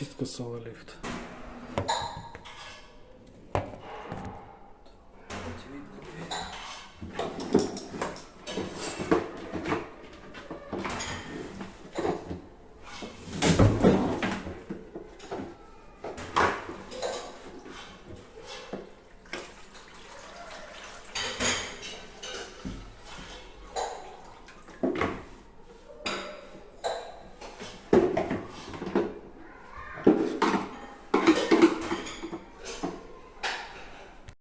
Чистка салолифт. Очевидно,